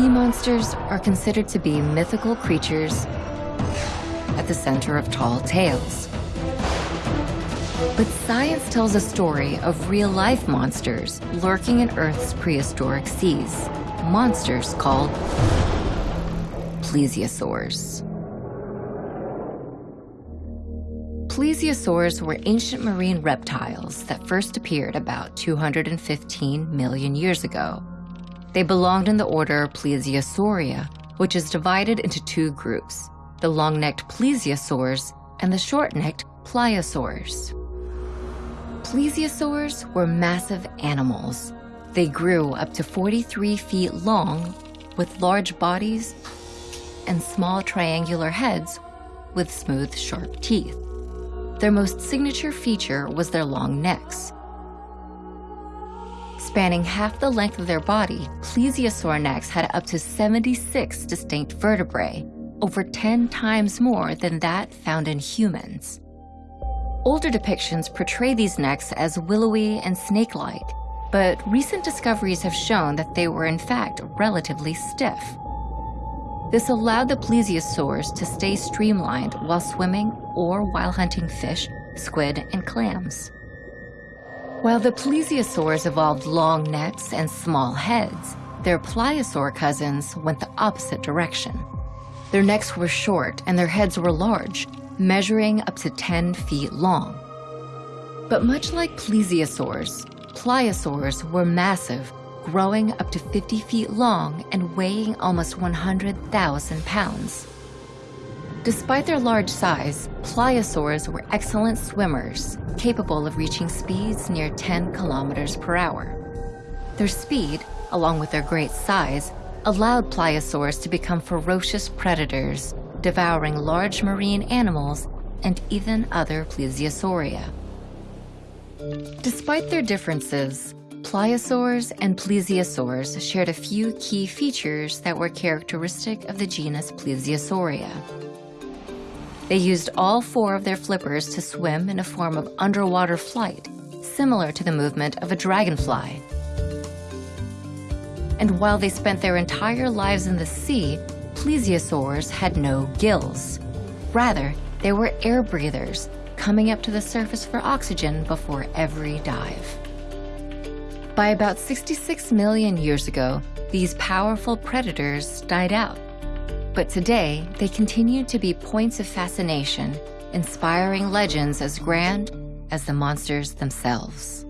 Sea monsters are considered to be mythical creatures at the center of tall tales. But science tells a story of real-life monsters lurking in Earth's prehistoric seas. Monsters called plesiosaurs. Plesiosaurs were ancient marine reptiles that first appeared about 215 million years ago. They belonged in the order Plesiosauria, which is divided into two groups, the long-necked plesiosaurs and the short-necked pliosaurs. Plesiosaurs were massive animals. They grew up to 43 feet long with large bodies and small triangular heads with smooth, sharp teeth. Their most signature feature was their long necks. Spanning half the length of their body, plesiosaur necks had up to 76 distinct vertebrae, over 10 times more than that found in humans. Older depictions portray these necks as willowy and snake-like, but recent discoveries have shown that they were in fact relatively stiff. This allowed the plesiosaurs to stay streamlined while swimming or while hunting fish, squid, and clams. While the plesiosaurs evolved long necks and small heads, their pliosaur cousins went the opposite direction. Their necks were short and their heads were large, measuring up to 10 feet long. But much like plesiosaurs, pliosaurs were massive, growing up to 50 feet long and weighing almost 100,000 pounds. Despite their large size, pliosaurs were excellent swimmers, capable of reaching speeds near 10 kilometers per hour. Their speed, along with their great size, allowed pliosaurs to become ferocious predators, devouring large marine animals and even other plesiosauria. Despite their differences, pliosaurs and plesiosaurs shared a few key features that were characteristic of the genus Plesiosauria. They used all four of their flippers to swim in a form of underwater flight, similar to the movement of a dragonfly. And while they spent their entire lives in the sea, plesiosaurs had no gills. Rather, they were air breathers, coming up to the surface for oxygen before every dive. By about 66 million years ago, these powerful predators died out. But today, they continue to be points of fascination, inspiring legends as grand as the monsters themselves.